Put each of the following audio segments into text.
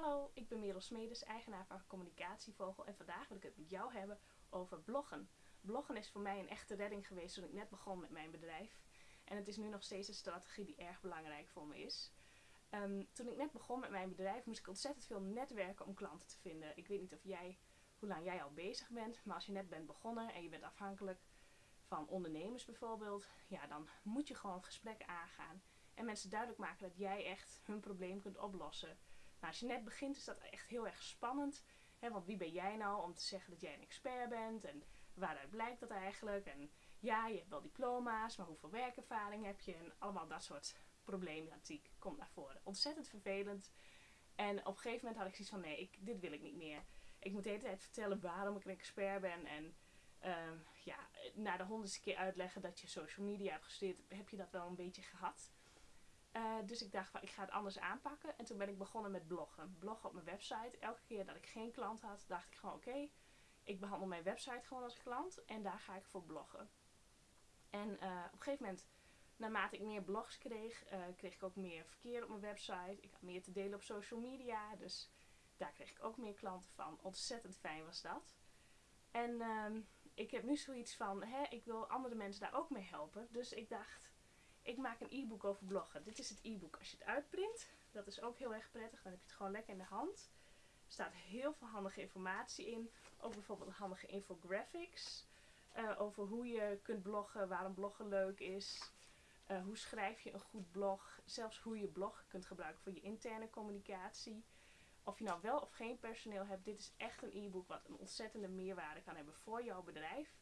Hallo, ik ben Merel Smedes, eigenaar van Communicatievogel en vandaag wil ik het met jou hebben over bloggen. Bloggen is voor mij een echte redding geweest toen ik net begon met mijn bedrijf. En het is nu nog steeds een strategie die erg belangrijk voor me is. Um, toen ik net begon met mijn bedrijf moest ik ontzettend veel netwerken om klanten te vinden. Ik weet niet of jij, hoe lang jij al bezig bent, maar als je net bent begonnen en je bent afhankelijk van ondernemers bijvoorbeeld, ja, dan moet je gewoon gesprekken aangaan. En mensen duidelijk maken dat jij echt hun probleem kunt oplossen. Nou, als je net begint is dat echt heel erg spannend. Hè, want wie ben jij nou om te zeggen dat jij een expert bent? En waaruit blijkt dat eigenlijk? En ja, je hebt wel diploma's, maar hoeveel werkervaring heb je? En allemaal dat soort problematiek komt naar voren. Ontzettend vervelend. En op een gegeven moment had ik zoiets van, nee, ik, dit wil ik niet meer. Ik moet de hele tijd vertellen waarom ik een expert ben. En uh, ja, na de honderdste keer uitleggen dat je social media hebt gestudeerd, heb je dat wel een beetje gehad. Uh, dus ik dacht van ik ga het anders aanpakken. En toen ben ik begonnen met bloggen. Bloggen op mijn website. Elke keer dat ik geen klant had, dacht ik gewoon oké, ik behandel mijn website gewoon als klant en daar ga ik voor bloggen. En uh, op een gegeven moment, naarmate ik meer blogs kreeg, uh, kreeg ik ook meer verkeer op mijn website. Ik had meer te delen op social media, dus daar kreeg ik ook meer klanten van. Ontzettend fijn was dat. En ehm, ik heb nu zoiets van, hè, ik wil andere mensen daar ook mee helpen. Dus ik dacht, ik maak een e-book over bloggen. Dit is het e-book. Als je het uitprint, dat is ook heel erg prettig. Dan heb je het gewoon lekker in de hand. Er staat heel veel handige informatie in. Ook bijvoorbeeld handige infographics. Uh, over hoe je kunt bloggen, waarom bloggen leuk is. Uh, hoe schrijf je een goed blog. Zelfs hoe je blog kunt gebruiken voor je interne communicatie. Of je nou wel of geen personeel hebt, dit is echt een e-book wat een ontzettende meerwaarde kan hebben voor jouw bedrijf.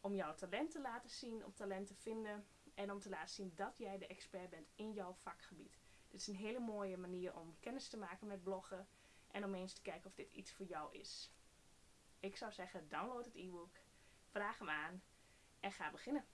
Om jouw talent te laten zien, om talent te vinden en om te laten zien dat jij de expert bent in jouw vakgebied. Dit is een hele mooie manier om kennis te maken met bloggen en om eens te kijken of dit iets voor jou is. Ik zou zeggen, download het e-book, vraag hem aan en ga beginnen.